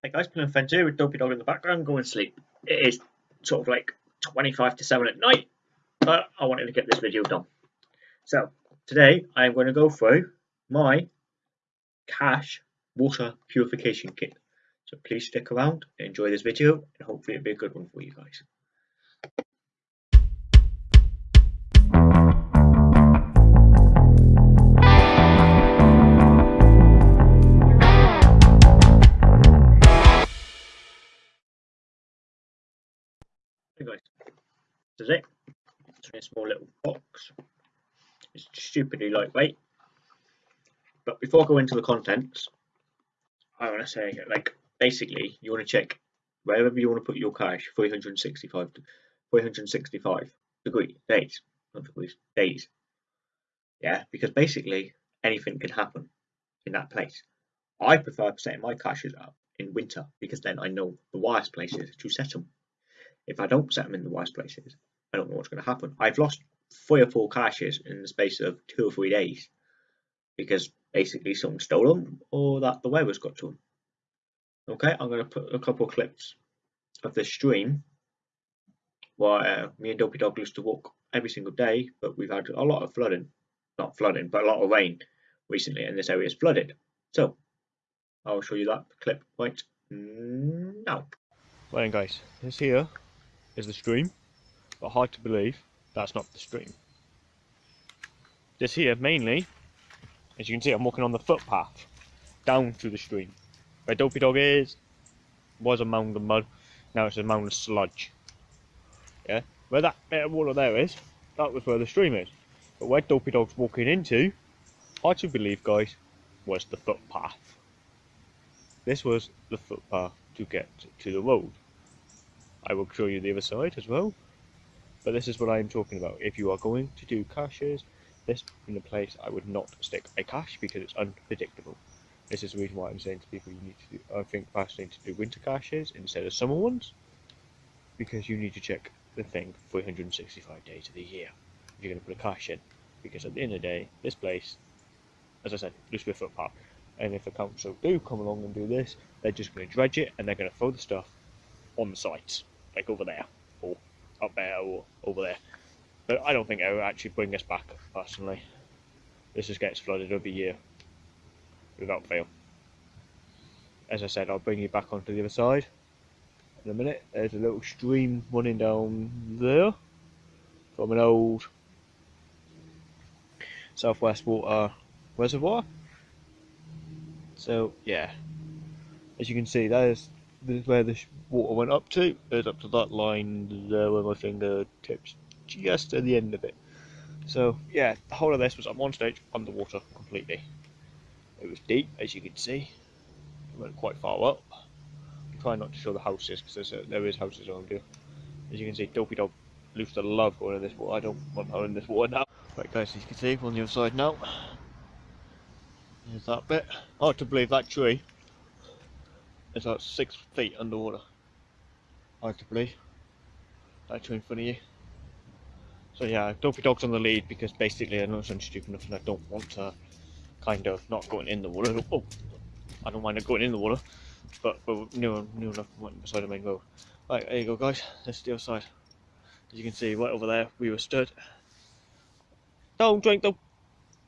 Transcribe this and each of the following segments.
Hey guys, playing Fence here with Dopey Dog in the background, going to sleep. It is sort of like 25 to 7 at night, but I wanted to get this video done. So, today I am going to go through my cache water purification kit. So please stick around, enjoy this video, and hopefully it'll be a good one for you guys. Guys, this is it. It's in a small little box. It's stupidly lightweight. But before I go into the contents, I want to say, like, basically, you want to check wherever you want to put your cache, 365, 365 degree days, not degrees, days. Yeah, because basically anything can happen in that place. I prefer setting my caches up in winter because then I know the worst places to set them if I don't set them in the wise places, I don't know what's going to happen. I've lost three or four caches in the space of two or three days because basically someone stole them or that the weather's got to them. Okay, I'm going to put a couple of clips of this stream where uh, me and Dopey Dog used to walk every single day, but we've had a lot of flooding, not flooding, but a lot of rain recently, and this area is flooded. So I'll show you that clip right now. Right, guys, this here is the stream, but hard to believe that's not the stream. This here, mainly, as you can see, I'm walking on the footpath down to the stream. Where Dopey Dog is, was a mound of mud, now it's a mound of sludge. Yeah, where that bit of water there is, that was where the stream is. But where Dopey Dog's walking into, hard to believe, guys, was the footpath. This was the footpath to get to the road. I will show you the other side as well. But this is what I am talking about. If you are going to do caches, this in the place I would not stick a cache because it's unpredictable. This is the reason why I'm saying to people you need to do, I think fascinating to do winter caches instead of summer ones. Because you need to check the thing 365 days of the year. If you're going to put a cache in. Because at the end of the day, this place, as I said, be a footpath. And if the council do come along and do this, they're just going to dredge it and they're going to throw the stuff on the sites like over there, or up there, or over there. But I don't think it will actually bring us back, personally. This just gets flooded every year, without fail. As I said, I'll bring you back onto the other side in a minute. There's a little stream running down there from an old Southwest Water reservoir. So, yeah, as you can see, there's, there's where the water went up to is up to that line there where my finger tips just at the end of it. So yeah, the whole of this was at one stage underwater completely. It was deep, as you can see. It went quite far up. I'm trying not to show the houses because there is houses around here. As you can see, Dopey Dog used to love going in this water. I don't want her in this water now. Right guys, as you can see, on the other side now. There's that bit. Hard to believe that tree is about six feet underwater hard to believe. Actually in front of you. So yeah, Dopey Dog's on the lead because basically I know I'm stupid enough and I don't want to kind of not going in the water. Oh, I don't mind it going in the water, but we're near, near enough beside the main road. Right, there you go guys, this is the other side. As you can see, right over there, we were stood. Don't drink the...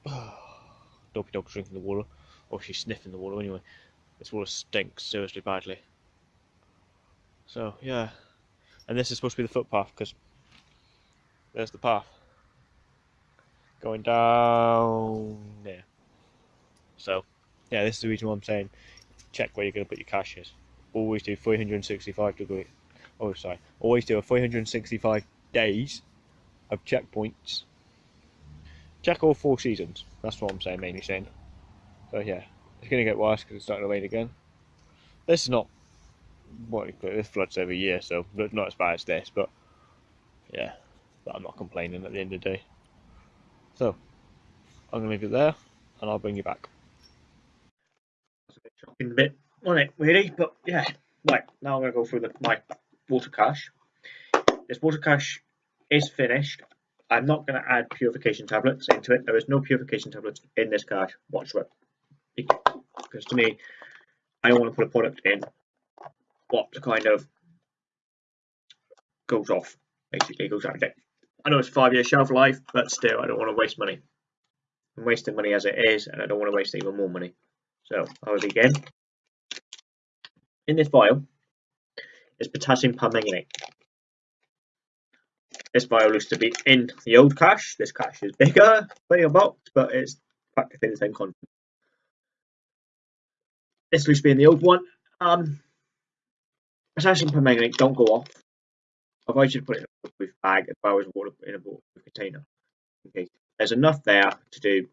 Dopey Dog's drinking the water. Or she's sniffing the water anyway. This water stinks seriously badly. So yeah, and this is supposed to be the footpath because there's the path going down there. So yeah, this is the reason why I'm saying check where you're going to put your caches. Always do 365 degree. Oh sorry, always do a 365 days of checkpoints. Check all four seasons. That's what I'm saying, mainly saying. So yeah, it's going to get worse because it's starting to rain again. This is not what it floods every year, so not as bad as this, but yeah, but I'm not complaining at the end of the day. So I'm gonna leave it there, and I'll bring you back. That's a bit shocking bit on it, really, but yeah. Right now I'm gonna go through the, my water cache. This water cache is finished. I'm not going to add purification tablets into it. There is no purification tablets in this cache whatsoever. Because to me, I don't want to put a product in what kind of goes off, basically goes out of date. I know it's five year shelf life, but still, I don't want to waste money. I'm wasting money as it is, and I don't want to waste even more money. So I will begin. In this vial is potassium permanganate. This vial used to be in the old cache. This cache is bigger, bigger box, but it's practically the same content. This used to be in the old one. Um, potassium permanganate don't go off. I advise you to put it in a waterproof bag as well as water in a waterproof container. Okay, there's enough there to do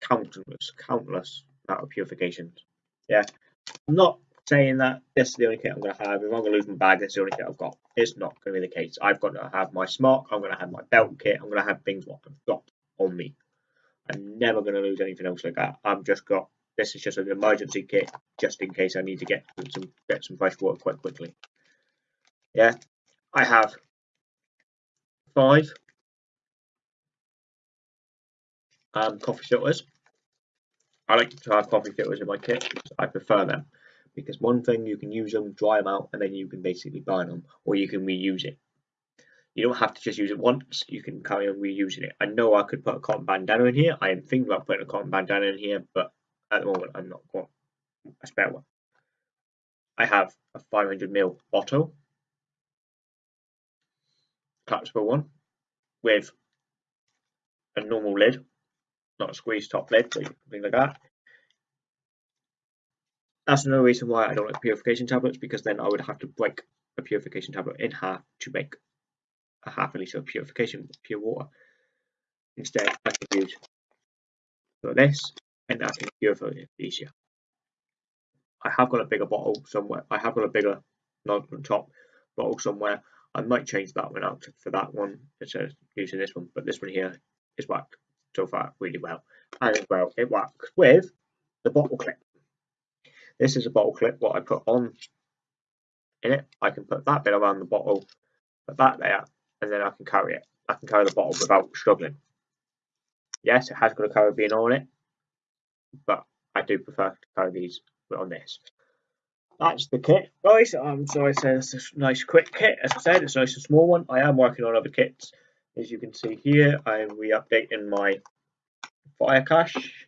countless, countless amount of purifications. Yeah, I'm not saying that this is the only kit I'm going to have. If I'm going to lose my bag, this is the only kit I've got. It's not going to be the case. I've got to have my smock. I'm going to have my belt kit. I'm going to have things what I've got on me. I'm never going to lose anything else like that. I've just got this is just an emergency kit just in case I need to get some get some fresh water quite quickly. Yeah, I have five um, coffee filters. I like to have coffee filters in my kit I prefer them. Because one thing, you can use them, dry them out, and then you can basically burn them, or you can reuse it. You don't have to just use it once, you can carry on reusing it. I know I could put a cotton bandana in here. I am thinking about putting a cotton bandana in here, but at the moment I'm not got a spare one. I have a 500ml bottle, collapsible one, with a normal lid not a squeeze top lid, so something like that. That's another reason why I don't like purification tablets, because then I would have to break a purification tablet in half to make a half a litre of purification pure water. Instead, I can use this, and that's can purify it easier. I have got a bigger bottle somewhere. I have got a bigger non top bottle somewhere. I might change that one out for that one instead of using this one, but this one here is whacked so far really well. And as well, it works with the bottle clip. This is a bottle clip, what I put on in it. I can put that bit around the bottle, put that there, and then I can carry it. I can carry the bottle without struggling. Yes, it has got a carabiner on it, but I do prefer to carry these on this. That's the kit, guys. Um, so I said it's a nice quick kit. As I said, it's a nice and small one. I am working on other kits as you can see here, I'm re-updating my fire cache.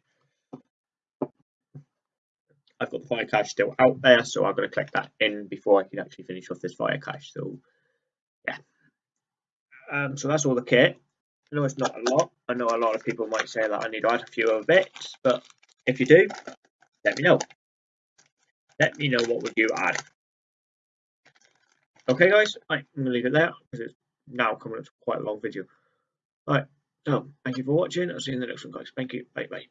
I've got the fire cache still out there, so I'm going to click that in before I can actually finish off this fire cache. So, yeah. Um, so that's all the kit. I know it's not a lot. I know a lot of people might say that I need to add a few other bits, but if you do, let me know. Let me know what would you add. Okay, guys, I'm going to leave it there because it's now coming up to quite a long video. Right, so thank you for watching. I'll see you in the next one, guys. Thank you. Bye bye.